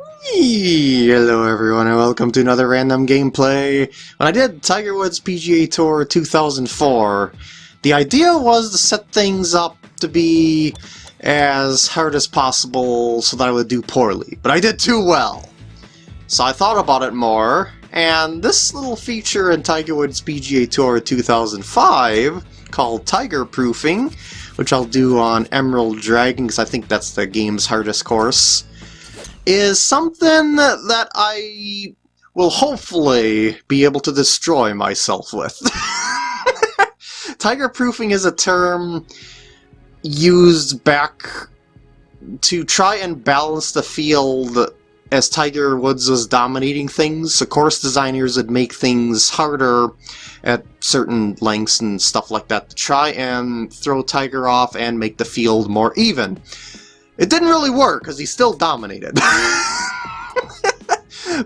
Hello everyone and welcome to another random gameplay. When I did Tiger Woods PGA Tour 2004, the idea was to set things up to be as hard as possible so that I would do poorly, but I did too well. So I thought about it more, and this little feature in Tiger Woods PGA Tour 2005 called Tiger Proofing, which I'll do on Emerald Dragon because I think that's the game's hardest course, is something that I will hopefully be able to destroy myself with. Tiger proofing is a term used back to try and balance the field as Tiger Woods was dominating things. So course designers would make things harder at certain lengths and stuff like that to try and throw Tiger off and make the field more even. It didn't really work, because he still dominated.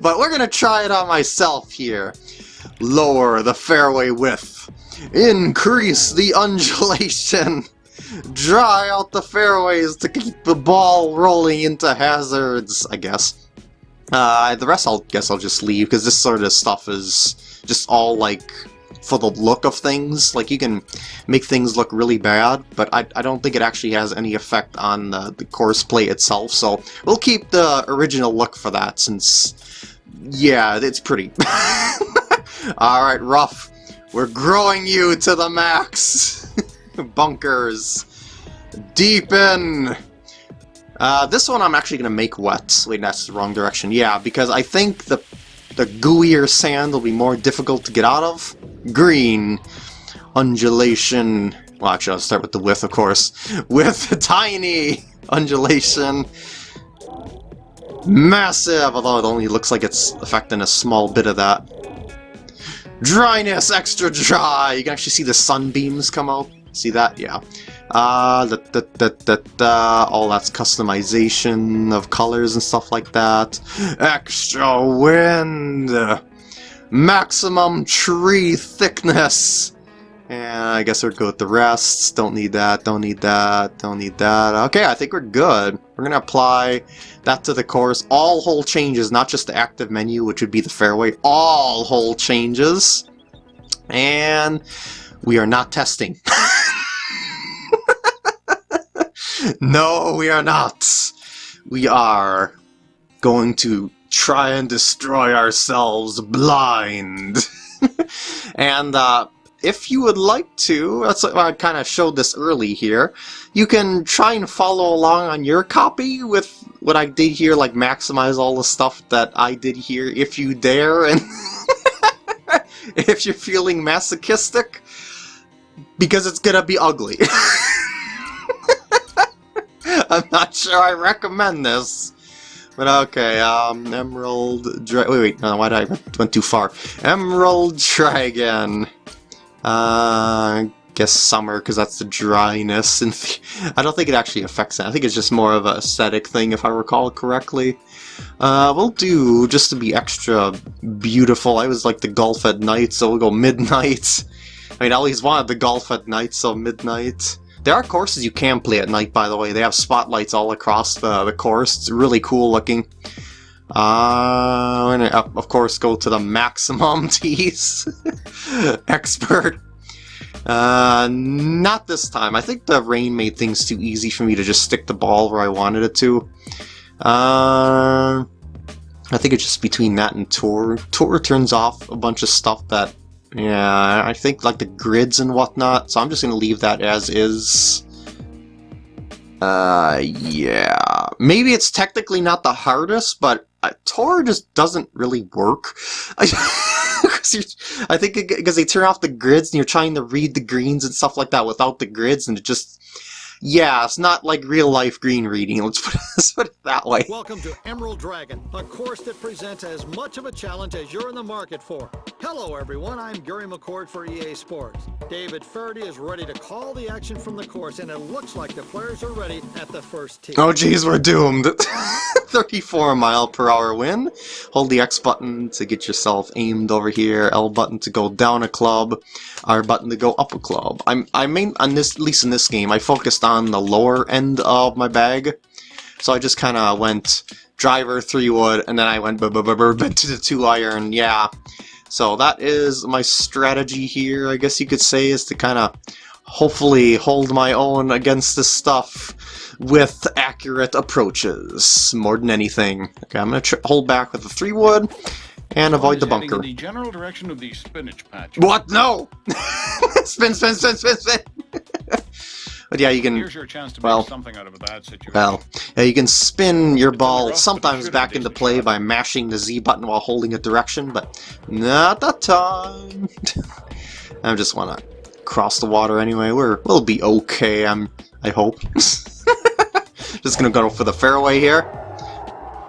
but we're going to try it on myself here. Lower the fairway width. Increase the undulation. Dry out the fairways to keep the ball rolling into hazards, I guess. Uh, the rest I'll guess I'll just leave, because this sort of stuff is just all, like, for the look of things. Like, you can make things look really bad, but I, I don't think it actually has any effect on the, the course play itself, so we'll keep the original look for that, since, yeah, it's pretty. Alright, Rough, we're growing you to the max! Bunkers! Deepen! Uh, this one I'm actually going to make wet. Wait, that's the wrong direction. Yeah, because I think the the gooier sand will be more difficult to get out of. Green. Undulation. Well, actually, I'll start with the width, of course. With tiny undulation. Massive, although it only looks like it's affecting a small bit of that. Dryness, extra dry! You can actually see the sunbeams come out. See that? Yeah. Uh, da, da, da, da, all that's customization of colors and stuff like that. Extra wind! Maximum tree thickness! And I guess we'll go with the rest. Don't need that, don't need that, don't need that. Okay, I think we're good. We're gonna apply that to the course. All hole changes, not just the active menu, which would be the fairway. All hole changes. And we are not testing. no, we are not. We are going to try and destroy ourselves blind. and uh, if you would like to, that's I kind of showed this early here, you can try and follow along on your copy with what I did here, like maximize all the stuff that I did here if you dare, and if you're feeling masochistic, because it's gonna be ugly. I'm not sure I recommend this. But okay, um, Emerald Dra- wait, wait, no, why did I went too far? Emerald Dragon. Uh, I guess summer, because that's the dryness, and I don't think it actually affects that. I think it's just more of a aesthetic thing, if I recall correctly. Uh, we'll do, just to be extra beautiful, I was like the golf at night, so we'll go midnight. I mean, I always wanted the golf at night, so midnight. There are courses you can play at night, by the way. They have spotlights all across the, the course. It's really cool looking. Uh, and of course go to the maximum tees. Expert. Uh, not this time. I think the rain made things too easy for me to just stick the ball where I wanted it to. Uh, I think it's just between that and Tour. Tour turns off a bunch of stuff that yeah, I think like the grids and whatnot, so I'm just to leave that as is. Uh, yeah. Maybe it's technically not the hardest, but uh, Tour just doesn't really work. I think because they turn off the grids and you're trying to read the greens and stuff like that without the grids, and it just yeah, it's not like real life green reading. Let's put, let's put it that way. Welcome to Emerald Dragon, a course that presents as much of a challenge as you're in the market for. Hello, everyone. I'm Gary McCord for EA Sports. David Feherty is ready to call the action from the course, and it looks like the players are ready at the first tee. Oh, geez, we're doomed. 34 mile per hour wind. Hold the X button to get yourself aimed over here. L button to go down a club. R button to go up a club. I'm I main on this at least in this game I focused on the lower end of my bag, so I just kind of went driver, three wood, and then I went to the two iron. Yeah. So that is my strategy here, I guess you could say, is to kind of hopefully hold my own against this stuff with accurate approaches, more than anything. Okay, I'm going to hold back with the three wood and avoid the bunker. The general direction of the spinach patch. What? No! spin, spin, spin, spin, spin! but yeah, you can... Here's your chance to well, something out of a bad situation. Well, yeah, you can spin your ball rough, sometimes back into play shot. by mashing the Z button while holding a direction, but not that time. I just want to cross the water anyway. We're we'll be okay. I'm. I hope. just gonna go for the fairway here.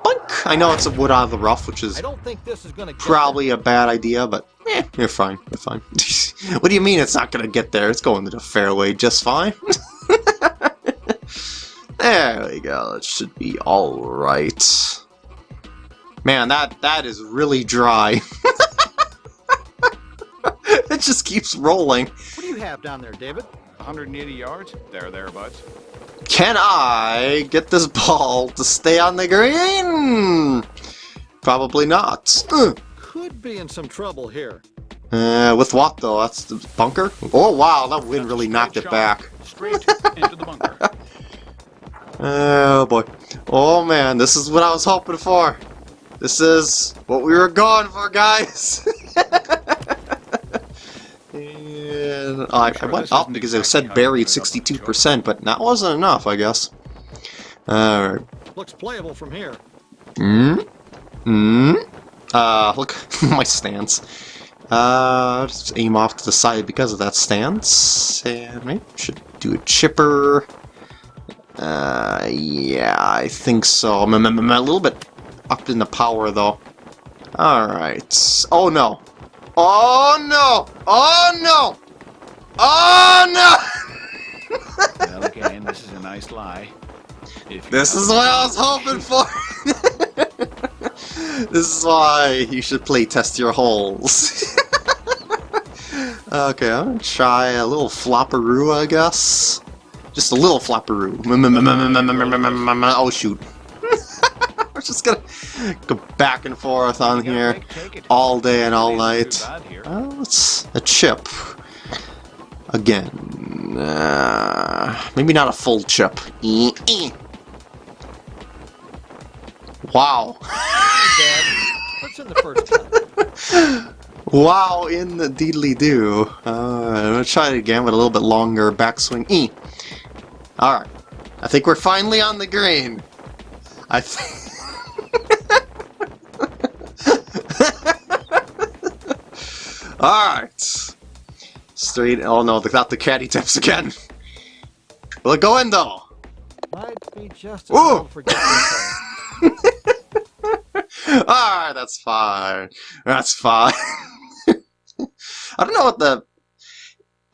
Bunk! I know it's a wood out of the rough, which is I don't think this is going to probably a bad idea, but eh, you're fine. You're fine. what do you mean it's not gonna get there? It's going to the fairway just fine. There we go. It should be all right. Man, that that is really dry. it just keeps rolling. What do you have down there, David? 180 yards? There, thereabouts. Can I get this ball to stay on the green? Probably not. Ugh. Could be in some trouble here. Uh, with what though? That's the bunker? Oh wow, that wind That's really straight knocked it back. Straight into the bunker. Oh boy. Oh man, this is what I was hoping for. This is what we were going for, guys. and I, I Sure, went up because it said buried put it up in the 62%, but that wasn't enough, I guess. Alright. Looks playable from here. Mm. Mm. Uh, look my stance. Uh, just aim off to the side because of that stance, and maybe I should do a chipper. Uh, yeah, I think so. I'm, I'm- I'm a little bit up in the power though. All right. Oh no. Oh no. Oh no. Oh no. well, again, this is a nice lie. This is what I was hoping for! this is why you should play test your holes. okay, I'm gonna try a little flopperoo, I guess. Just a little flopperoo. Oh shoot. We're just gonna go back and forth on here take- take it. all day and all night. isn't too bad here. Well, it's a chip. Again. Uh, maybe not a full chip. Wow. What's in the first? Wow in the deedly do. Uh, I'm gonna try it again with a little bit longer backswing. E. Alright. I think we're finally on the green. I think. Alright. Straight. Oh no, the not the caddy tips again. Will it go in though? Might be just Ooh. enough for getting this Alright, that's fine. That's fine. I don't know what the...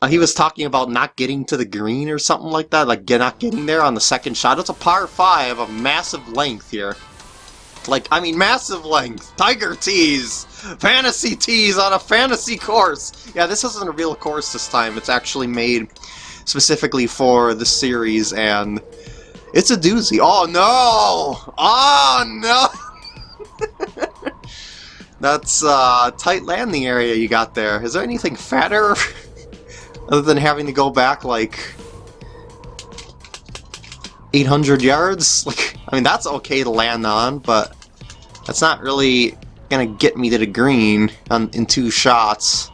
Uh, he was talking about not getting to the green or something like that, like not getting there on the second shot. It's a par 5 of massive length here. Like, I mean, massive length. Tiger tees! Fantasy tees on a fantasy course! Yeah, this isn't a real course this time. It's actually made specifically for the series, and it's a doozy. Oh, no! Oh, no! That's uh, tight landing area you got there. Is there anything fatter other than having to go back like 800 yards? Like, I mean, that's okay to land on, but that's not really gonna get me to the green on, in two shots.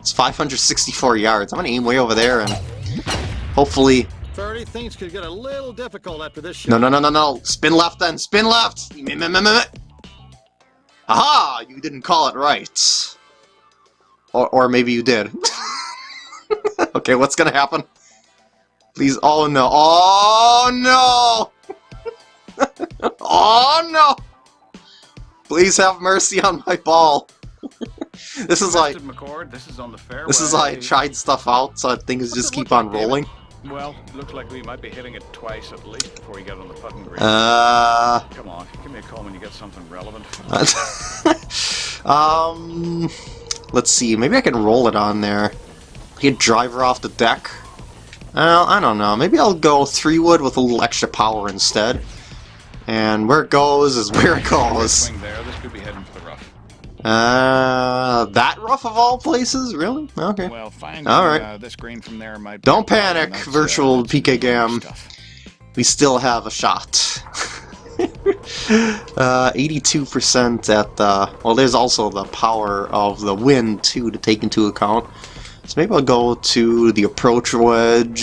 It's 564 yards. I'm gonna aim way over there and hopefully. Feherty, things could get a little difficult after this shot. No, no, no, no, no. Spin left then. Spin left. Aha! You didn't call it right. Or, or maybe you did. okay, what's gonna happen? Please, oh no. Oh no! oh no! Please have mercy on my ball. this is like, McCord, this is on the fairway. this is like I tried stuff out, so things just keep on like, rolling. Well, looks like we might be hitting it twice at least before you get on the putting green. Uh, Come on, give me a call when you get something relevant. um, let's see. Maybe I can roll it on there. Get driver off the deck. Well, I don't know. Maybe I'll go three wood with a little extra power instead. And where it goes is where it goes. swing there. This could be heading for the rough. Uh, that rough of all places? Really? Okay. Well, finding All right. uh, this green from there might. Don't panic, uh, virtual that's PK Gam. We still have a shot. uh, 82% at the... Well, there's also the power of the wind, too, to take into account. So maybe I'll go to the approach wedge.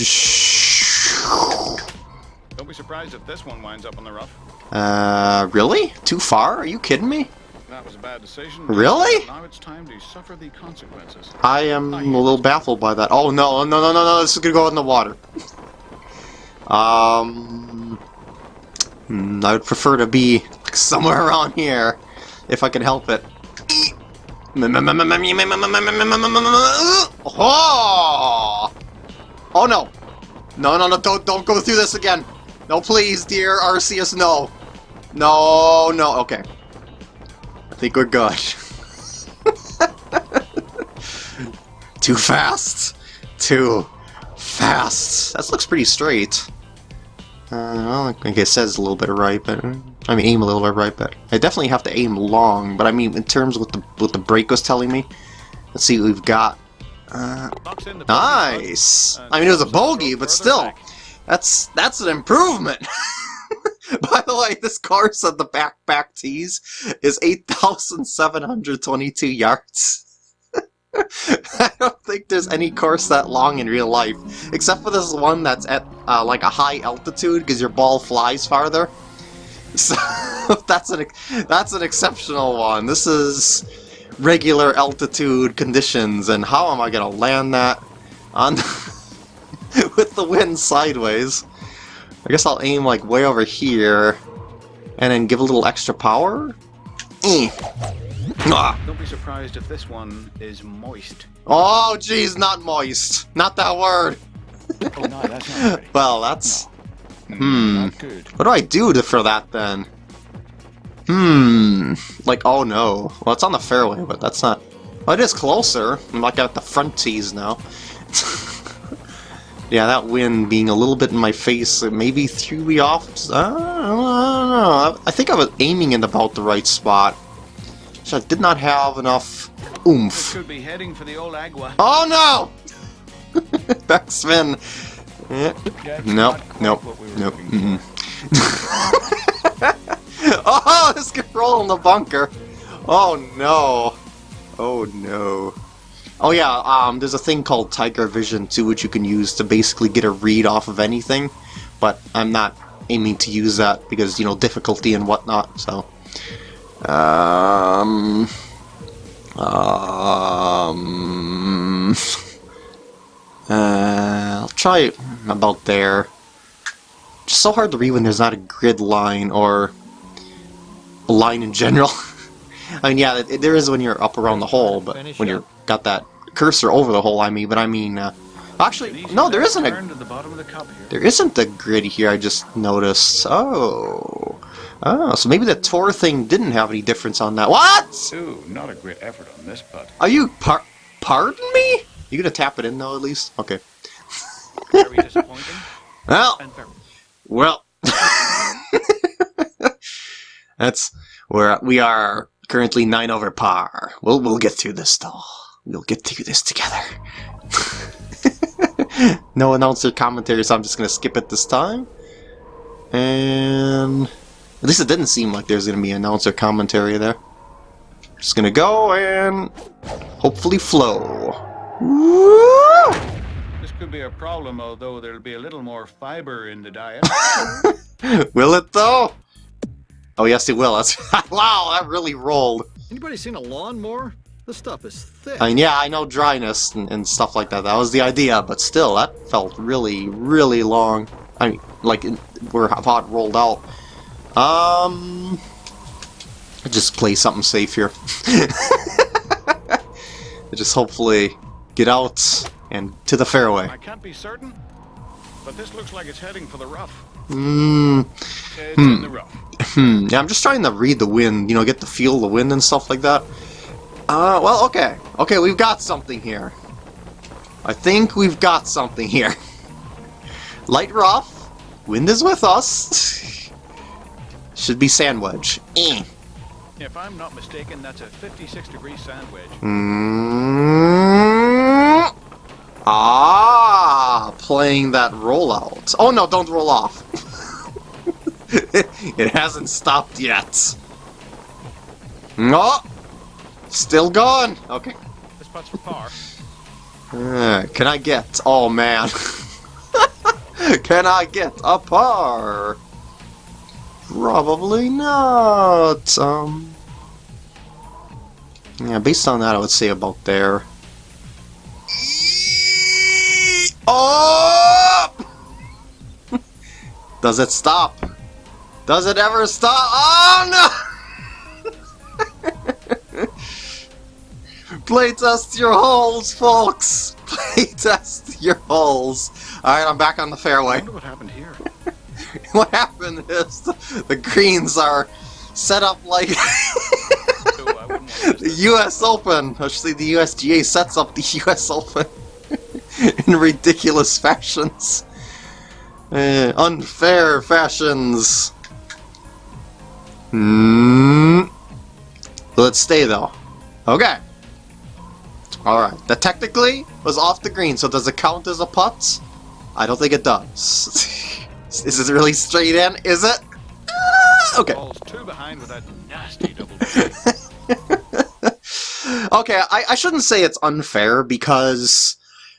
Don't be surprised if this one winds up on the rough. Uh, really? Too far? Are you kidding me? That was a bad decision. Really? Now it's time to suffer the consequences. I am a little baffled by that. Oh no, no, no, no, no, this is gonna go in the water. Um, hmm, I would prefer to be somewhere around here, if I can help it. Oh! Oh no! No, no, no, don't, don't go through this again! No, please, dear Arceus, no! No, no, okay. I think we're good. Too fast. Too fast. That looks pretty straight. Uh, well, I think it says a little bit right, but I mean aim a little bit right, but I definitely have to aim long. But I mean, in terms of what the what the break was telling me, let's see what we've got. Uh, nice. I mean, it was a bogey, but still, that's that's an improvement. By the way, this course of the backpack tees is 8,722 yards. I don't think there's any course that long in real life, except for this one that's at uh, like a high altitude because your ball flies farther. So that's an that's an exceptional one. This is regular altitude conditions, and how am I gonna land that on with the wind sideways? I guess I'll aim like way over here, and then give a little extra power. Eh. Ah. Don't be surprised if this one is moist. Oh, geez, not moist. Not that word. Oh no, that's not. Well, that's... Mm, Hmm. Not good. What do I do to, for that, then? Hmm... Like, oh no. Well, it's on the fairway, but that's not... Well, it is closer. I'm like at the front tees now. yeah, that wind being a little bit in my face it maybe threw me off. I don't know. I think I was aiming in about the right spot. So I did not have enough oomph. could be heading for the old agua. Oh no! Backspin. Yeah. Nope, nope, what we were nope. oh, this could in the bunker. Oh no. Oh no. Oh yeah, um, there's a thing called Tiger Vision too, which you can use to basically get a read off of anything. But I'm not aiming to use that because you know difficulty and whatnot. So, um, um, uh, I'll try about there. Just so hard to read when there's not a grid line or line in general. I mean, yeah, it, there is when you're up around the hole, but when you're got that cursor over the hole, I mean, but I mean, uh, actually, no, there isn't a turn to the bottom of the cup here. there isn't a grid here. I just noticed. Oh, oh, so maybe the tour thing didn't have any difference on that. What? Ooh, not a great effort on this putt. Are you par? Pardon me? You gonna tap it in though, at least? Okay. Very disappointing. Well, Well, that's where we are currently nine over par. We'll we'll get through this though. We'll get through this together. no announcer commentary, so I'm just gonna skip it this time. And at least it didn't seem like there's gonna be announcer commentary there. Just gonna go and hopefully flow. Woo! This could be a problem, although there'll be a little more fiber in the diet. will it though? Oh yes, it will. That's wow. That really rolled. Anybody seen a lawnmower? This stuff is thick. I mean, yeah, I know dryness and, and stuff like that. That was the idea, but still, that felt really, really long. I mean, like in, where how it rolled out. Um, just play something safe here. just hopefully get out and to the fairway. I can't be certain, but this looks like it's heading for the rough. Hmm. It's in the rough. Hmm. Yeah, I'm just trying to read the wind. You know, get the feel of the wind and stuff like that. Uh, well, okay. Okay, we've got something here. I think we've got something here. Light rough. Wind is with us. Should be sandwich. Eh. If I'm not mistaken, that's a 56 degree sandwich. Mm. Ah, playing that rollout. Oh no, don't roll off. it hasn't stopped yet. No, still gone! Okay. This putt's for par. Uh, can I get? Oh man. can I get a par? Probably not. Um. Yeah, based on that, I would say about there. Oh! Does it stop? Does it ever stop? Oh no! Playtest your holes, folks! Playtest your holes. Alright, I'm back on the I fairway. wonder what happened here. what happened is the, the greens are set up like So I wouldn't want to miss the. US Open. Actually, the USGA sets up the US Open in ridiculous fashions. Uh, unfair fashions. Hmm. Let's stay though. Okay. Alright. That technically was off the green, so does it count as a putt? I don't think it does. Is it really straight in? Is it? Ah, Okay. Ball's behind with that nasty double. okay, I, I shouldn't say it's unfair because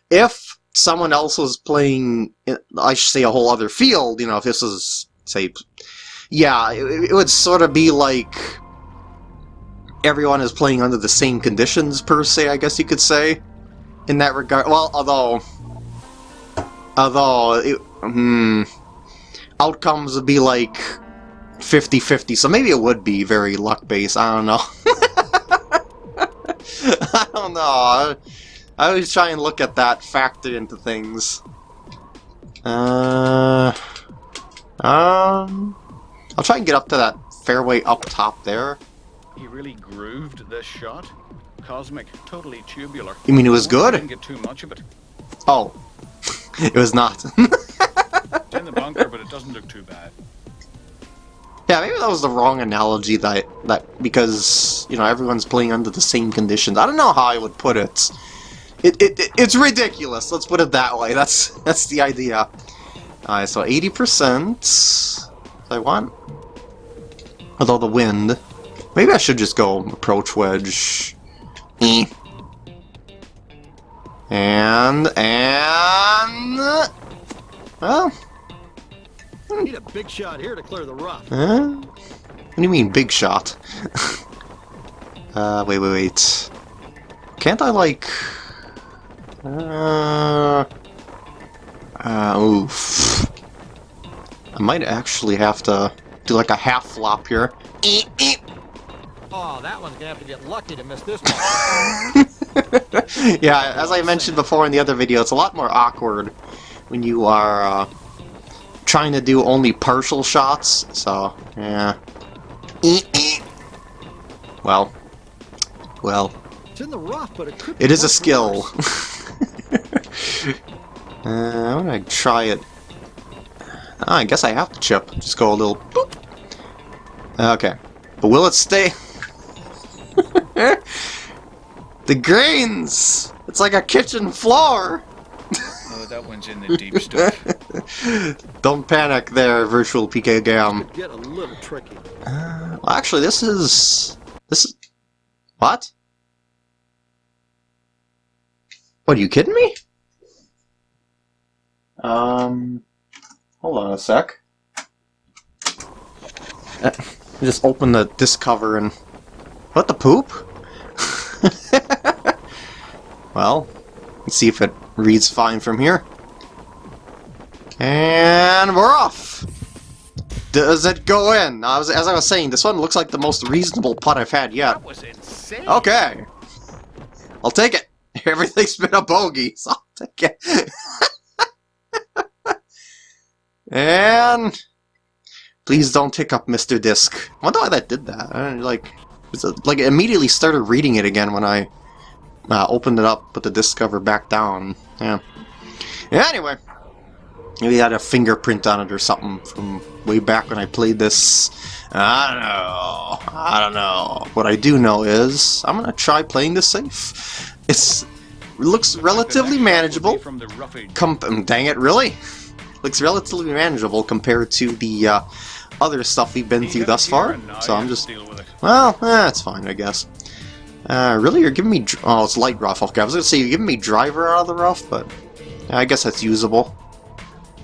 if someone else was playing, I should say a whole other field, you know, if this was, say, yeah, it, it would sort of be like everyone is playing under the same conditions, per se, I guess you could say, in that regard. Well, although, although, it, hmm, outcomes would be like 50-50, so maybe it would be very luck-based, I don't know. I don't know. I, I always try and look at that factor into things. Uh, um, I'll try and get up to that fairway up top there. He really grooved this shot. Cosmic, totally tubular. You mean it was good? Didn't get too much of it. Oh, it was not. It's in the bunker, but it doesn't look too bad. yeah, maybe that was the wrong analogy. That that because you know everyone's playing under the same conditions. I don't know how I would put it. It, it, it it's ridiculous. Let's put it that way. That's that's the idea. Alright, so eighty percent. I want. Although the wind, maybe I should just go approach wedge. Eh. And and well, Need a big shot here to clear the rough. Huh? What do you mean, big shot? uh, wait, wait, wait. Can't I, like... Uh... Uh, oof. I might actually have to do, like, a half flop here. Eep, eep. Oh, that one's gonna have to get lucky to miss this one. yeah, as I mentioned before in the other video, it's a lot more awkward when you are uh, trying to do only partial shots, so, yeah. Well, well, it's in the rough, but it could. it is a skill. uh, I'm gonna try it. Ah, I guess I have to chip. Just go a little boop. Okay. But will it stay? the grains! It's like a kitchen floor! Oh, that one's in the deep stuff. Don't panic there, virtual PK Gam. Get a little tricky. Uh, well, actually, this is... This is... What? What, are you kidding me? Um... Hold on a sec. Uh, Just open the disc cover and... What the poop? well, let's see if it reads fine from here. And we're off! Does it go in? I was, as I was saying, this one looks like the most reasonable putt I've had yet. That was insane. Okay. I'll take it. Everything's been a bogey, so I'll take it. and please don't tick up Mr. Disc. I wonder why that did that. I like, like it immediately started reading it again when I uh, opened it up, put the disc cover back down. Yeah. Anyway, Maybe it had a fingerprint on it or something from way back when I played this. I don't know. I don't know. What I do know is I'm gonna try playing this safe. It's looks relatively The next shot will be manageable. From the. Dang it, really? Looks relatively manageable compared to the uh, other stuff we've been through thus far. here and now So I'm just just deal with it. well, eh, it's fine, I guess. Uh, really, you're giving me... Oh, it's light rough. Okay, I was gonna say you're giving me driver out of the rough, but I guess that's usable.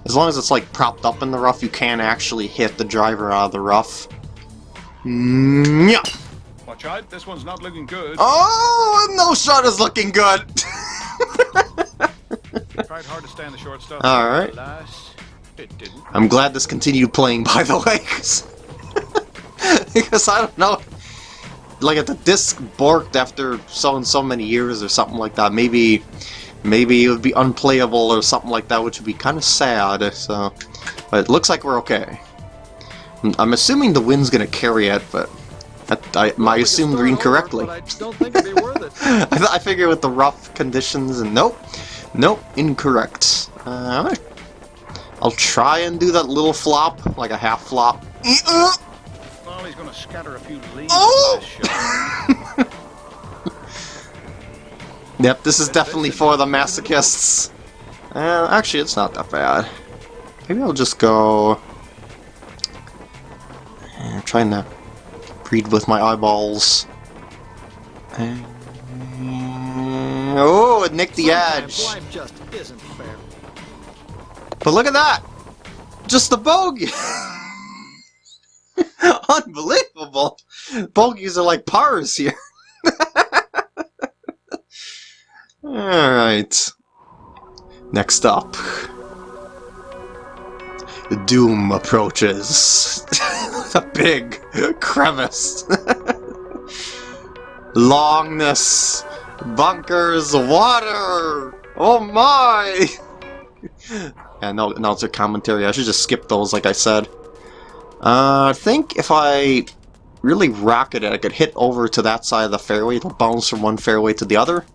As long as it's, like, propped up in the rough, you can actually hit the driver out of the rough. Mm, yeah. Watch out, this one's not looking good. Oh, no shot is looking good! Tried hard to stay in the short stuff. It didn't. I'm glad this continued playing, by the way, because I don't know. Like if the disc borked after so and so many years or something like that, maybe, maybe it would be unplayable or something like that, which would be kind of sad. So, but it looks like we're okay. I'm- assuming the wind's gonna carry it, but that, I, I we assumed incorrectly. But I don't think it'd be worth it. I, I figure with the rough conditions and nope, nope, incorrect. Uh, I'll try and do that little flop, like a half flop. Uh, going to scatter a few leaves Oh! Yep, this is definitely for the masochists. Uh, actually, it's not that bad. Maybe I'll just go... I'm trying to read with my eyeballs. Uh, Oh, it nicked the Sometimes edge. Just isn't fair. But look at that! Just the bogey! Unbelievable! Bogeys are like pars here. Alright. Next up. Doom approaches. a big crevice. Longness. Bunkers. Water. Oh my! And now, now it's a commentary. I should just skip those, like I said. Uh, I think if I really rocket it, I could hit over to that side of the fairway. It'll bounce from one fairway to the other.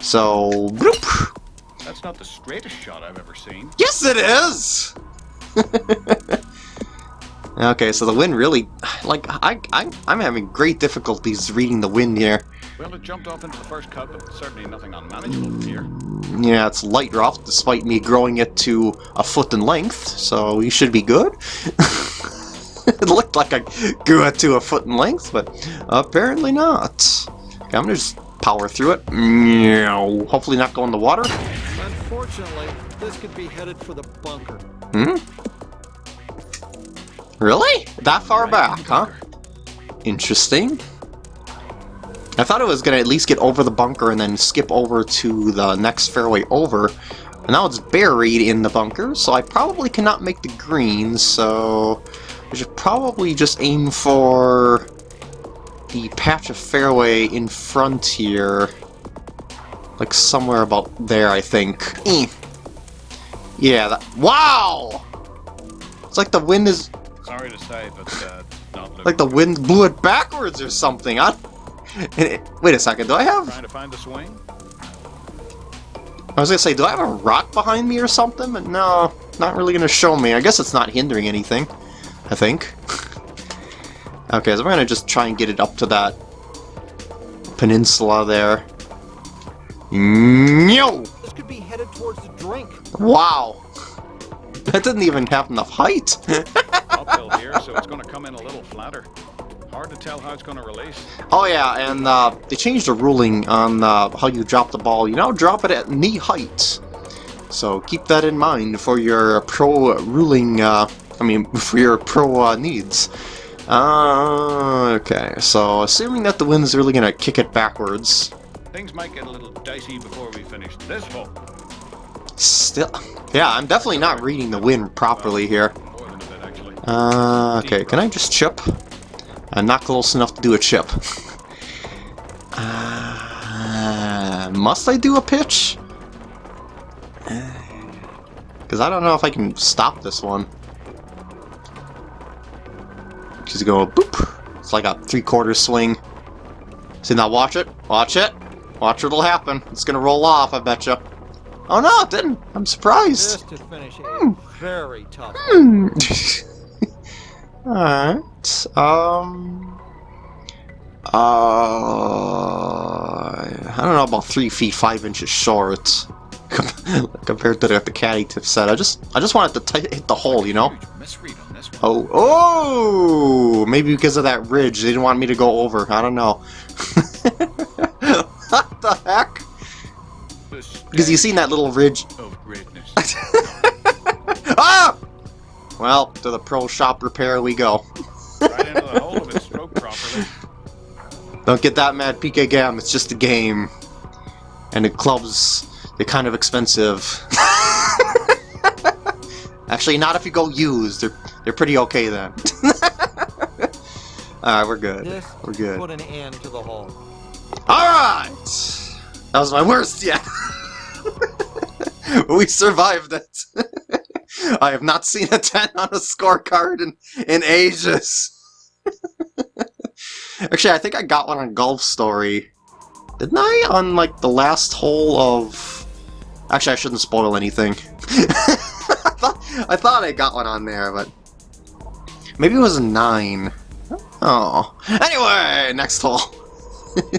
So, bloop. That's not the straightest shot I've ever seen. Yes, it is! okay, so the wind really... Like, I, I, I'm having great difficulties reading the wind here. Well, it jumped off into the first cut, but certainly nothing unmanageable here. Yeah, it's light rough, despite me growing it to a foot in length, so we should be good. it looked like I grew it to a foot in length, but apparently not. Okay, I'm gonna just power through it. Meow. Hopefully not go in the water. Unfortunately, this could be headed for the bunker. Hmm? Really? That far Right back, huh? Interesting. I thought it was gonna at least get over the bunker and then skip over to the next fairway over. And now it's buried in the bunker, so I probably cannot make the green, so I should probably just aim for the patch of fairway in front here. Like somewhere about there, I think. Eh. Yeah, that- Wow! It's like the wind is Sorry to say, but uh, not like the wind blew it backwards or something. I, wait a second, do I have... Trying to find the swing? I was gonna say, do I have a rock behind me or something? But no, not really gonna show me. I guess it's not hindering anything. I think. okay, so we're gonna just try and get it up to that peninsula there. No! This could be headed towards the drink. Wow! That didn't even have enough height. Uphill here, so it's going to come in a little flatter. Hard to tell how it's going to release. Oh yeah, and uh, they changed the ruling on uh, how you drop the ball. You now drop it at knee height. So keep that in mind for your pro ruling, uh, I mean, for your pro uh, needs. Uh, okay, so assuming that the wind's really going to kick it backwards, Things might get a little dicey before we finish this hole. still... Yeah, I'm definitely not reading the wind properly here. More than a bit, actually. Uh, okay, can I just chip? I'm not close enough to do a chip. Uh, must I do a pitch? Because I don't know if I can stop this one. Just go boop. It's like a three-quarter swing. See, now watch it. Watch it. Watch what'll happen. It's gonna roll off, I betcha. Oh no, it didn't. I'm surprised. Just to finish eighth. Hmm. very tough. Hmm. Alright. Um. Uh. I don't know about three feet five inches short compared to the, the caddy tip set. I just I just wanted to hit the hole, you know. Oh, oh! Maybe because of that ridge, they didn't want me to go over. I don't know. what the heck? Because you seen that little ridge. Ah! Well, to the pro shop repair we go. right into the hole of it, stroke properly. Don't get that mad, PK Gam. It's just a game. And the clubs, they're kind of expensive. Actually, not if you go used. They're they're pretty okay then. Alright, we're good. This We're good. put an end to the hole. Alright! That was my worst yet. we survived it. I have not seen a 10 on a scorecard in, in ages. Actually, I think I got one on Golf Story. Didn't I? On, like, the last hole of... Actually, I shouldn't spoil anything. I, thought, I thought I got one on there, but... Maybe it was a 9. Oh. Anyway, next hole.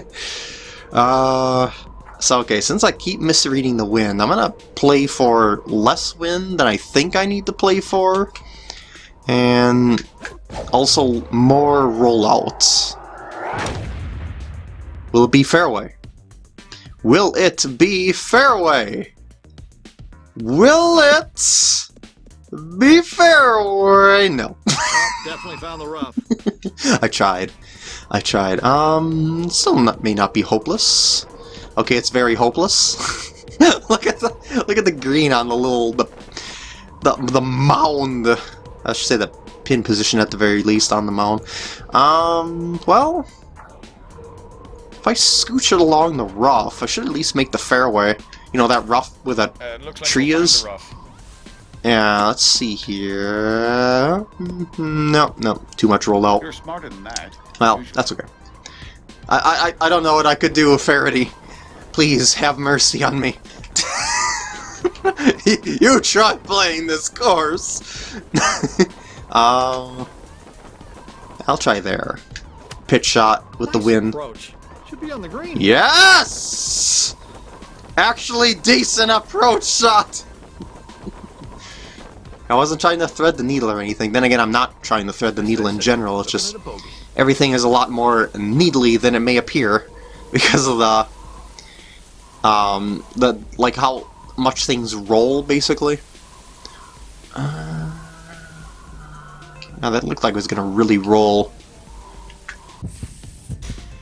uh... So, okay, since I keep misreading the wind, I'm gonna play for less wind than I think I need to play for. And also more rollouts. Will it be fairway? Will it be fairway? Will it be fairway? No. Definitely found the rough. I tried. I tried. Um, still not, may not be hopeless. Okay, it's very hopeless. look at the look at the green on the little the the the mound. I should say the pin position at the very least on the mound. Um, well, if I scooch it along the rough, I should at least make the fairway. You know that rough with that Uh, like Tree is? yeah. Let's see here. Mm, No, no, too much rolled rollout. You're smarter than that. Well, that's okay. I, I, I don't know what I could do with Feherty. Please, have mercy on me. you try playing this course. um, I'll try there. Pitch shot with the wind. Approach. Should be on the green. Yes! Actually decent approach shot! I wasn't trying to thread the needle or anything. Then again, I'm not trying to thread the needle in general. It's just Looking at a bogey. everything is a lot more needly than it may appear because of the um the like how much things roll basically. Uh, now that looked like it was gonna really roll.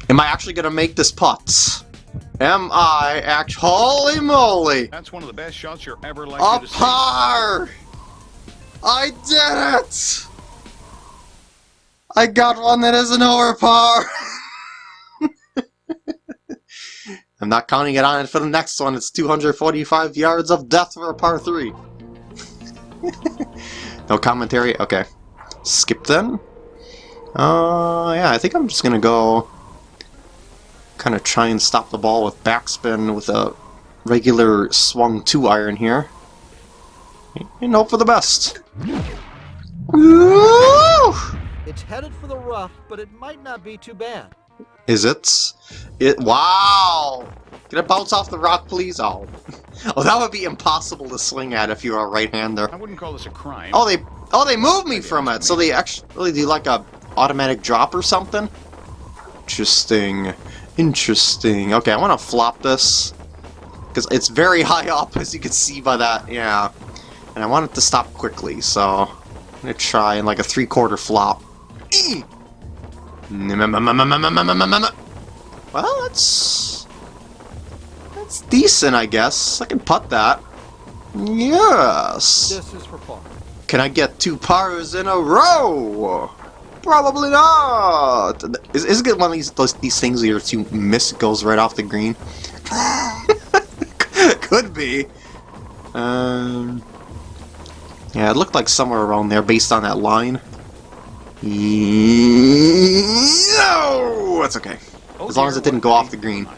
Am I actually gonna make this putt? Am I act? Holy moly! That's one of the best shots you're ever likely A to see. par! I did it! I got one that isn't over par! I'm not counting it on it for the next one. It's 245 yards of death for a par 3. no commentary? Okay. Skip then? Uh, yeah, I think I'm just gonna go kind of try and stop the ball with backspin with a regular swung 2 iron here and hope for the best. Woo! It's headed for the rough, but it might not be too bad. Is it? It. Wow! Can it bounce off the rock, please? Oh, oh, that would be impossible to swing at if you were a right-hander. I wouldn't call this a crime. Oh, they. Oh, they moved me from it. So they actually do like a automatic drop or something. Interesting. Interesting. Okay, I want to flop this because it's very high up, as you can see by that. Yeah. And I want it to stop quickly, so I'm gonna try in like a three-quarter flop. Eee! Well, that's that's decent, I guess. I can putt that. Yes. This is for par. Can I get two pars in a row? Probably not. Is, is it one of these those, these things where you miss it goes right off the green? Could be. Um. Yeah, it looked like somewhere around there based on that line. No, that's okay. As long as it didn't go off the green.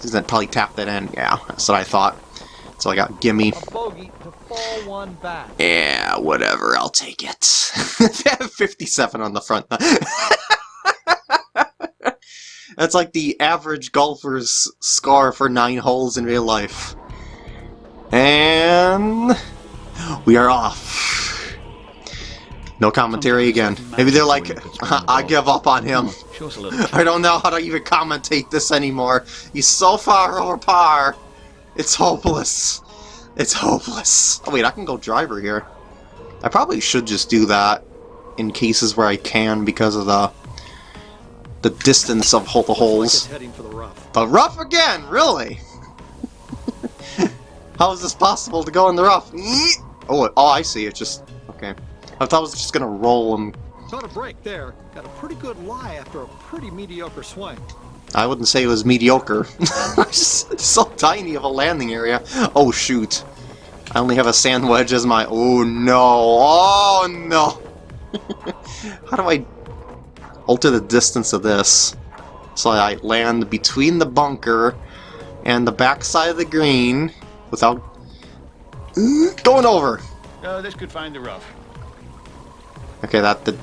Since that probably tapped that in. Yeah, that's what I thought. So I got gimme. A bogey to fall one back. Yeah, whatever, I'll take it. 57 on the front. That's like the average golfer's score for nine holes in real life. And we are off. No commentary again. Maybe they're like, I give up on him. Show us a little. I don't know how to even commentate this anymore. He's so far over par. It's hopeless. It's hopeless. Oh wait, I can go driver here. I probably should just do that in cases where I can because of the the distance of hole the holes. it's heading for the rough. Again, really? How is this possible to go in the rough? Oh, oh, I see. It's just okay. I thought I was just gonna roll and Got a break there. Got a pretty good lie after a pretty mediocre swing. I wouldn't say it was mediocre. so tiny of a landing area. Oh shoot. I only have a sand wedge as my... Oh no. Oh no. How do I alter the distance of this? So I land between the bunker and the backside of the green without going over. Uh, this could find the rough. Okay, that did,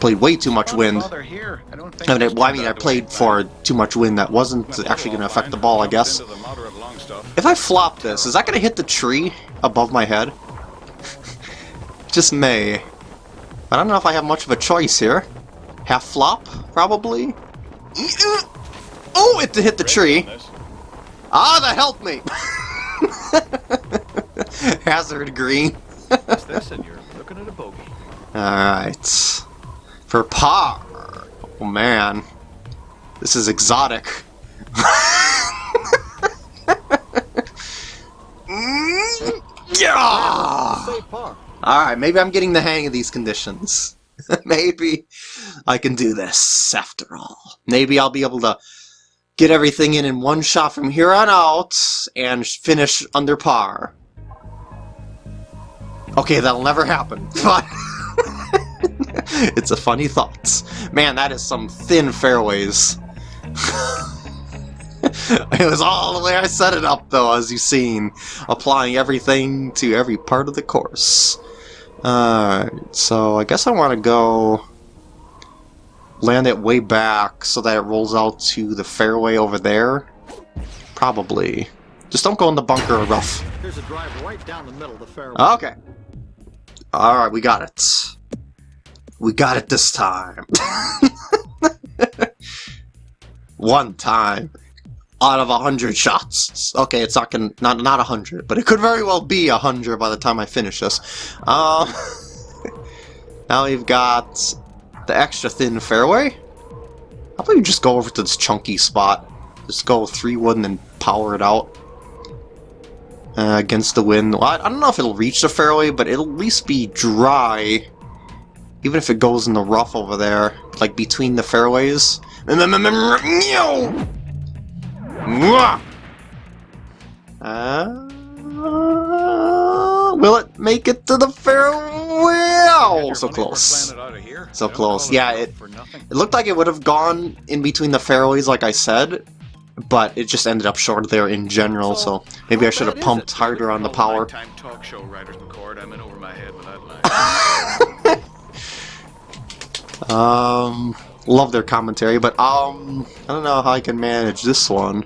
played way too much wind. here. I don't think I mean, this well, I mean, I played for too much wind that wasn't actually going to affect the ball, I guess. into the moderate long stuff. If I flop this, is that going to hit the tree above my head? Just may. I don't know if I have much of a choice here. Half flop, probably? Oh, it hit the tree. Ah, that helped me! Hazard green. What's this? And you're looking at a bogey. Alright. For par. Oh man. This is exotic. Yeah! Alright, maybe I'm getting the hang of these conditions. maybe I can do this after all. Maybe I'll be able to get everything in in one shot from here on out and finish under par. Okay, that'll never happen, but it's a funny thought. Man, that is some thin fairways. it was all the way I set it up, though, as you've seen, applying everything to every part of the course. Alright, so I guess I want to go land it way back so that it rolls out to the fairway over there. Probably. Just don't go in the bunker or rough. Here's a drive right down the middle of the fairway. Okay. Alright, we got it. We got it this time. One time. Out of a hundred shots. Okay, it's not gonna not not a hundred, but it could very well be a hundred by the time I finish this. Um Now we've got the extra thin fairway. How about you just go over to this chunky spot? Just go three wood and then power it out uh, against the wind. Well, I, don't know if it'll reach the fairway, but it'll at least be dry. Even if it goes in the rough over there, like between the fairways. Uh, will it make it to the fairway? Oh, so close. planted out of here. So close. Yeah, it- It looked like it would have gone in between the fairways, like I said, but it just ended up short there in general, so maybe I should have pumped harder on the power. talk show writers McCord. I'm in over my head with that. Um, love their commentary, but um, I don't know how I can manage this one.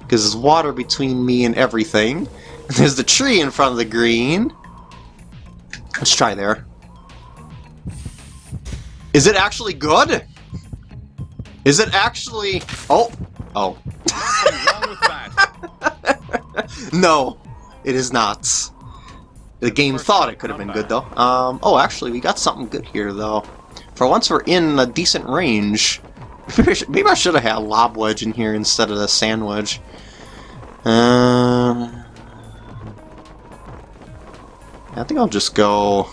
Because there's water between me and everything. There's the tree in front of the green. Let's try there. Is it actually good? Is it actually... Oh! Oh. No, it is not. The game thought it could have been good, though. Um, oh, actually, we got something good here, though. For once, we're in a decent range. Maybe I should, maybe I should have had a lob wedge in here instead of the sand wedge. Um, I think I'll just go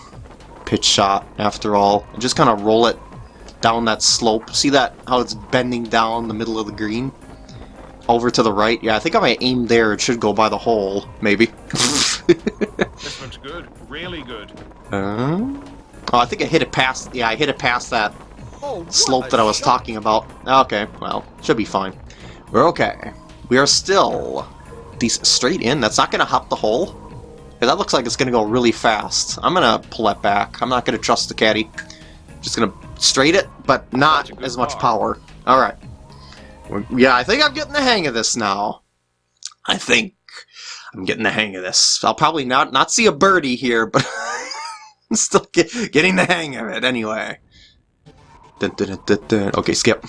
pitch shot after all. Just kind of roll it down that slope. See that how it's bending down the middle of the green? Over to the right. Yeah, I think if I aim there, it should go by the hole. Maybe. This one's good. Really good. Uh, oh, I think I hit it past. Yeah, I hit it past that Oh, slope that I was shot. talking about. Okay, well, should be fine. We're okay. We are still these straight in? That's not going to hop the hole? 'Cause that looks like it's going to go really fast. I'm going to pull that back. I'm not going to trust the caddy. Just going to straight it, but not as much car. power. Alright. Yeah, I think I'm getting the hang of this now. I think I'm getting the hang of this. I'll probably not not see a birdie here, but I'm still get, getting the hang of it anyway. Dun, dun, dun. Okay, skip.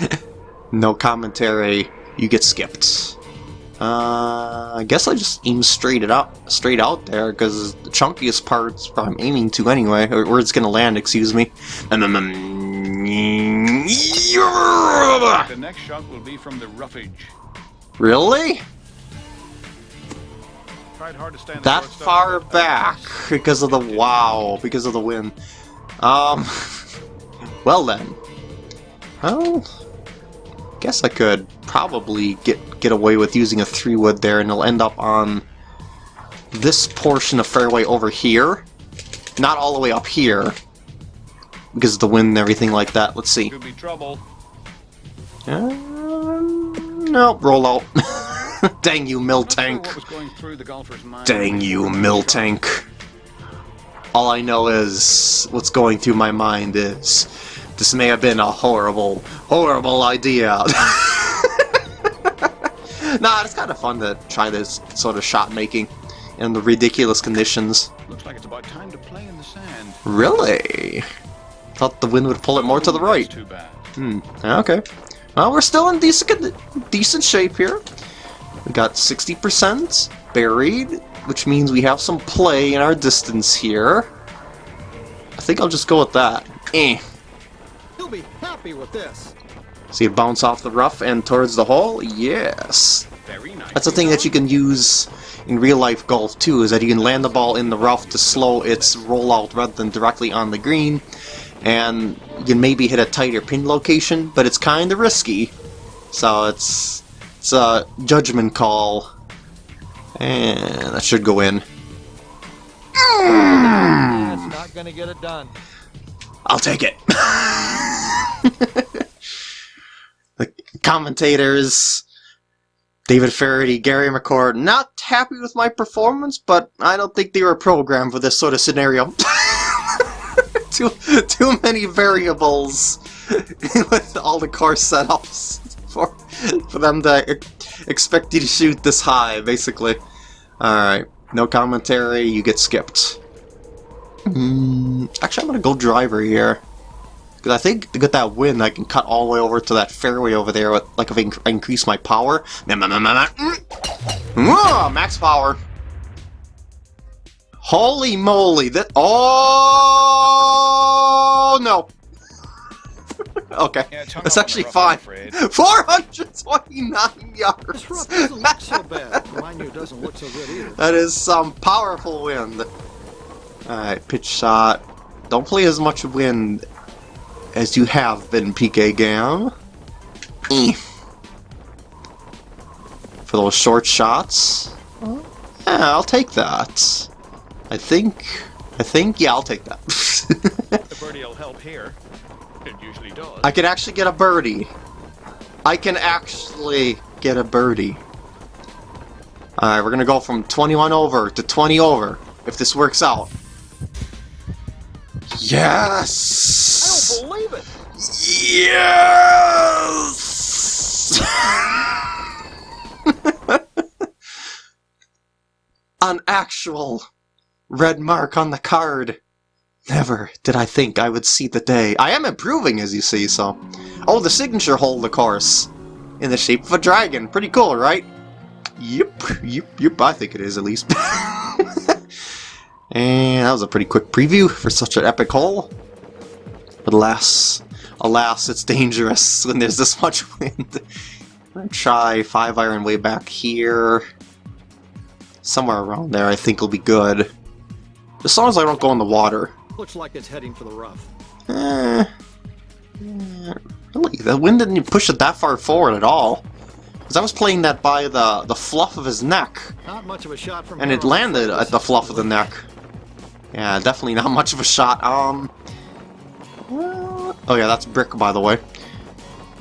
no commentary. You get skipped. Uh, I guess I just aim straight it up, straight out there, because the chunkiest part's where I'm aiming to anyway, where it's gonna land. Excuse me. Um, um, um, The next shot will be from the roughage. Really? Tried hard to stand That far back because of the wow, because of the wind. Um, well then. Well, guess I could probably get get away with using a three wood there, and it'll end up on this portion of fairway over here, not all the way up here, because of the wind and everything like that. Let's see. Could be trouble. Um, no, roll out. Dang you, mill sure tank. what was going through the golfer's mind Dang you, mill tank. All I know is what's going through my mind is this may have been a horrible, horrible idea. nah, it's kind of fun to try this sort of shot making in the ridiculous conditions. Looks like it's about time to play in the sand. Really? Thought the wind would pull it more to the right. Too bad. Hmm. Okay. Well, we're still in decent decent shape here. We got 60% buried, which means we have some play in our distance here. I think I'll just go with that. Eh. He'll be happy with this. See it bounce off the rough and towards the hole? Yes. Very nice. That's a thing that you can use in real life golf too, is that you can land the ball in the rough to slow its rollout rather than directly on the green. And you can maybe hit a tighter pin location, but it's kind of risky. So it's it's a judgment call. And that should go in. Not gonna get it done. I'll take it. the commentators, David Feherty, Gary McCord, not happy with my performance, but I don't think they were programmed for this sort of scenario. too, too many variables with all the course setups for for them to expect you to shoot this high, basically. Alright, no commentary, you get skipped. Mm, actually, I'm gonna go driver here. Because I think to get that win, I can cut all the way over to that fairway over there. With, like if I, inc- I increase my power. Nah, nah, nah, nah, nah. Mm. Ah, max power. Holy moly! That oh no. okay, Yeah, it's that's actually the fine. 429 yards. This rough doesn't so bad. Mind you, doesn't look so good either. That is some powerful wind. Alright, pitch shot. Don't play as much wind as you have been, PK Gam. For those short shots. Yeah, I'll take that. I think. I think, yeah, I'll take that. The birdie will help here. It usually does. I can actually get a birdie. I can actually get a birdie. Alright, we're gonna go from 21 over to 20 over, if this works out. Yes! I don't believe it. Yes! An actual red mark on the card. Never did I think I would see the day. I am improving, as you see, so... Oh, the signature hole, of course. In the shape of a dragon. Pretty cool, right? Yep, yep, yep, I think it is, at least. and that was a pretty quick preview for such an epic hole. But alas, alas, it's dangerous when there's this much wind. Try 5 iron way back here. Somewhere around there, I think will be good. As long as I don't go in the water. Looks like it's heading for the rough. Eh, eh, really, the wind didn't push it that far forward at all. Because I was playing that by the, the fluff of his neck, Not much of a shot from and it landed at the fluff of the neck. Yeah, definitely not much of a shot. Um, well- oh yeah, that's brick, by the way.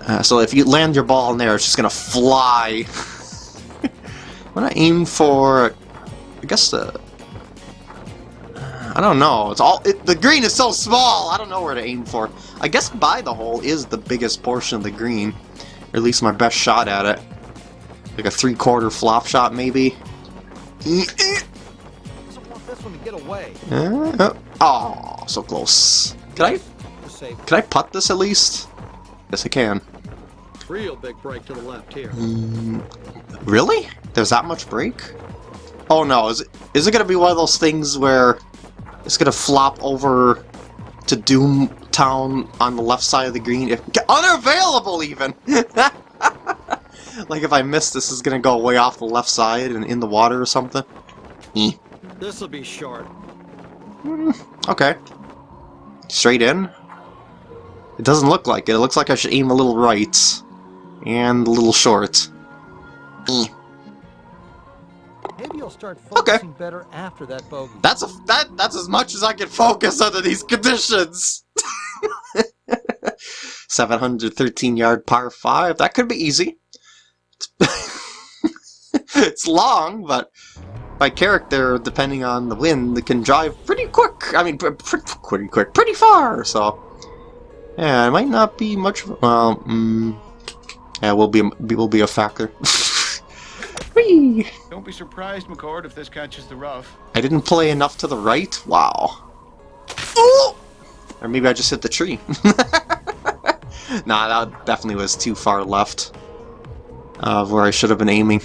Uh, so if you land your ball in there, it's just gonna fly. I'm gonna aim for, I guess the, I don't know. It's all it, the green is so small. I don't know where to aim for. I guess by the hole is the biggest portion of the green, or at least my best shot at it. Like a three-quarter flop shot, maybe. Uh, oh, so close. Can I can I putt this at least? Yes, I can. Real big break to the left here. Mm, really? There's that much break? Oh no, is it, is it gonna be one of those things where it's gonna flop over to Doom Town on the left side of the green? If, unavailable even! like if I miss this is gonna go way off the left side and in the water or something? Eh. This will be short. Okay. Straight in? It doesn't look like it. It looks like I should aim a little right. And a little short. Eh. Maybe you'll start Okay. focusing better after that bogey. That's a that that's as much as I can focus under these conditions. 713 yard par 5. That could be easy. it's long, but my character, depending on the wind, it can drive pretty quick. I mean, pr- pr- pretty quick, pretty far. So, yeah, it might not be much. of Well, mm, yeah, will be will be a factor. Whee! Don't be surprised, McCord, if this catches the rough. I didn't play enough to the right? Wow. Ooh! Or maybe I just hit the tree. nah, that definitely was too far left of where I should have been aiming.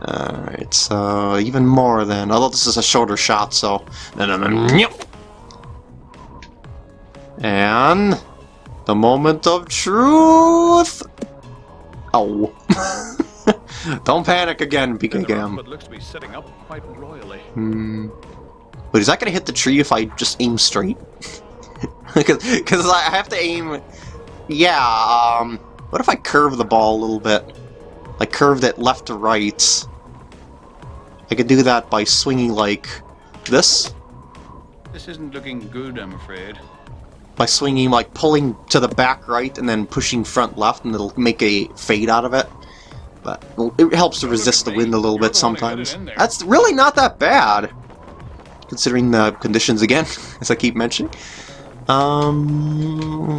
Alright, so even more then. Although this is a shorter shot, so... And... The moment of truth! Oh. Don't panic again, the but looks to be setting up quite royally. Hmm. But is that gonna hit the tree if I just aim straight? Because I have to aim... Yeah, um... What if I curve the ball a little bit? Like, curved it left to right. I could do that by swinging like this. This isn't looking good, I'm afraid. By swinging, like, pulling to the back right and then pushing front left, and it'll make a fade out of it. But well, it helps to resist the wind a little bit the one who got it sometimes. That's really not that bad, considering the conditions again, as I keep mentioning. Um,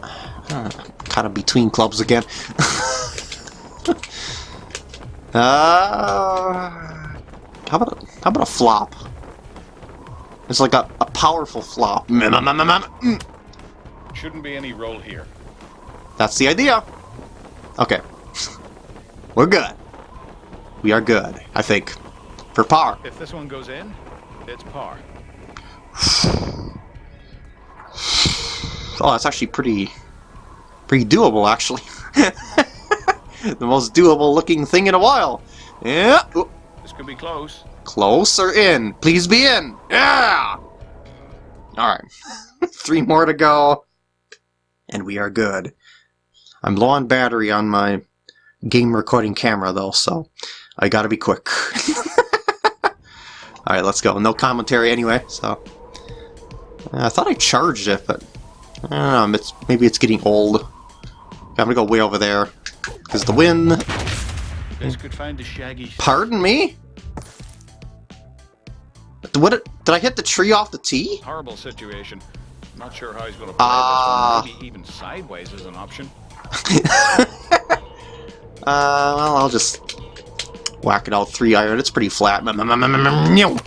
kind of between clubs again. uh, how about a, how about a flop? It's like a, a powerful flop. Mm. Shouldn't be any roll here. That's the idea. Okay. We're good. We are good, I think. For par. If this one goes in, it's par. Oh, that's actually pretty... Pretty doable, actually. the most doable looking thing in a while. Yeah. Ooh, This could be close. Close or in? Please be in. Yeah! Alright. Three more to go. And we are good. I'm low on battery on my game recording camera, though, so I gotta be quick. Alright, let's go. No commentary anyway, so... I thought I charged it, but... I don't know, it's, maybe it's getting old. I'm gonna go way over there. Because the wind... Could find the shaggy. Pardon me? What? Did I hit the tree off the tee? Horrible situation. Not sure how he's going to play this one. Ah. Maybe even sideways is an option. Uh, well, I'll just whack it out three iron. It's pretty flat. Mm,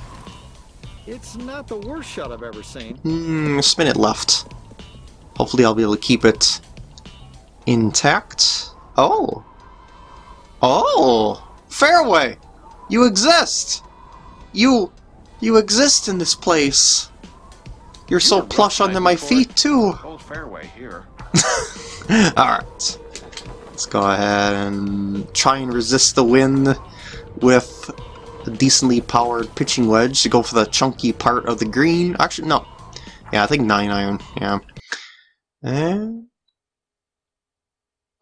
It's not the worst shot I've ever seen. Hmm, spin it left. Hopefully I'll be able to keep it intact. Oh. Oh! Fairway! You exist! You... You exist in this place. You're so You're a rough plush under my before. feet, too. Old fairway here. Alright. Let's go ahead and try and resist the wind with a decently powered pitching wedge to go for the chunky part of the green. Actually, no. Yeah, I think 9 iron. Yeah. And...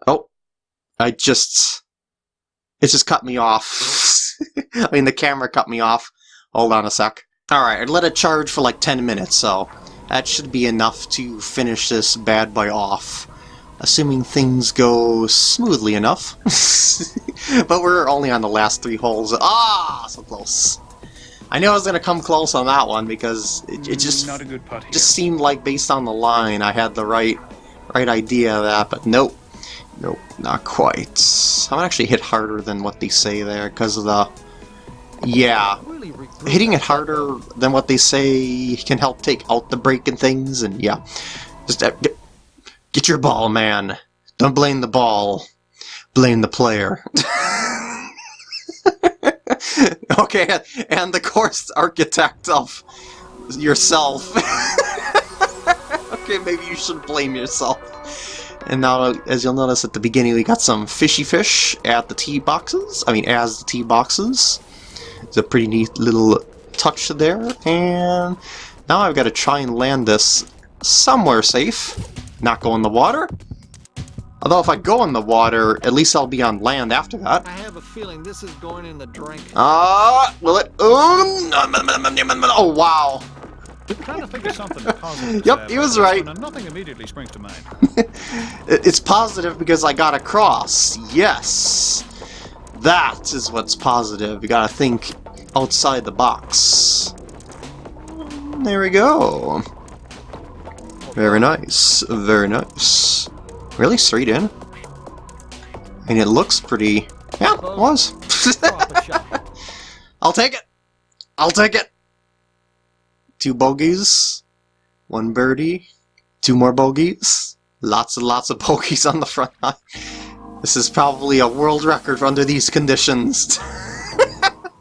Oh. I just... It just cut me off. I mean, the camera cut me off. Hold on a sec. Alright, I let it charge for like 10 minutes, so that should be enough to finish this bad boy off. Assuming things go smoothly enough. but we're only on the last three holes. Ah, so close. I knew I was going to come close on that one because it, it just not a good putt here. just seemed like based on the line I had the right right idea of that, but nope. Nope, not quite. I'm gonna actually hit harder than what they say there because of the yeah, hitting it harder than what they say can help take out the break and things, and yeah. Just uh, get, your ball, man. Don't blame the ball. Blame the player. okay, and the course architect of yourself. okay, maybe you should blame yourself. And now, as you'll notice at the beginning, we got some fishy fish at the tee boxes. I mean, as the tee boxes. It's a pretty neat little touch there. And now I've got to try and land this somewhere safe. Not go in the water. Although if I go in the water, at least I'll be on land after that. I have a feeling this is going in the drink. Ah, will it? Oh, oh wow. Trying to think of something positive. Yep, he was right. nothing immediately springs to mind. It's positive because I got across. Yes. That is what's positive. You gotta think outside the box. There we go. Very nice. Very nice. Really straight in? I mean, it looks pretty... Yeah, it was. Drop a shot. I'll take it. I'll take it. Two bogeys, one birdie, two more bogeys, lots and lots of bogeys on the front nine. This is probably a world record under these conditions.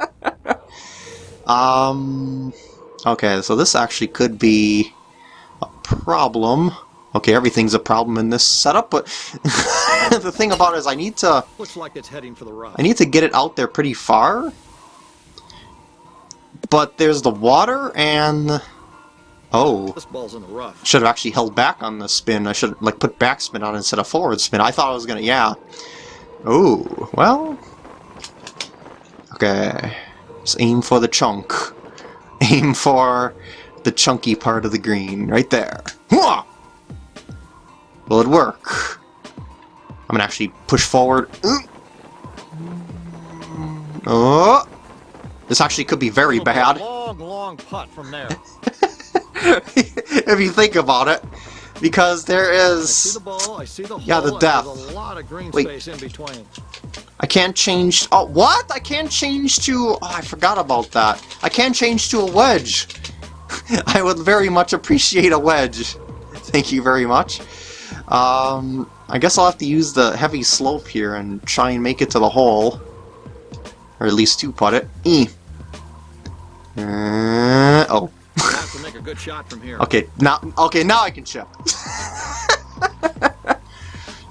um, okay, so this actually could be problem. Okay, everything's a problem in this setup, but the thing about it is I need to Looks like it's heading for the rough. I need to get it out there pretty far. But there's the water and... Oh. This ball's in the rough. Should have actually held back on the spin. I should like put backspin on instead of forward spin. I thought I was gonna... Yeah. Oh, well... Okay. Just aim for the chunk. Aim for the chunky part of the green. Right there. Will it work? I'm gonna actually push forward. Mm. Oh! This actually could be very It'll be a bad. Long, long putt from there. if you think about it. Because there is. I see the ball, I see the Yeah, the depth. A lot of green Wait. space in between. I can't change... Oh, what? I can't change to... Oh, I forgot about that. I can't change to a wedge. I would very much appreciate a wedge. Thank you very much. Um, I guess I'll have to use the heavy slope here and try and make it to the hole. Or at least two-putt it. E. Uh, oh. I have to make a good shot from here. Okay, now okay, now I can chip.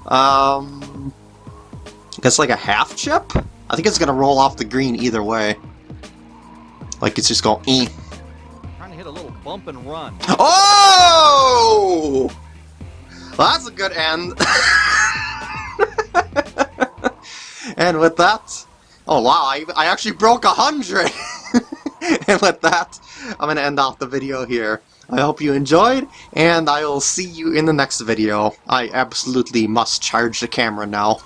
um I guess like a half chip? I think it's gonna roll off the green either way. Like it's just going eh. Bump and run. Oh that's a good end. and with that Oh wow, I, I actually broke a hundred! and with that, I'm gonna end off the video here. I hope you enjoyed, and I will see you in the next video. I absolutely must charge the camera now.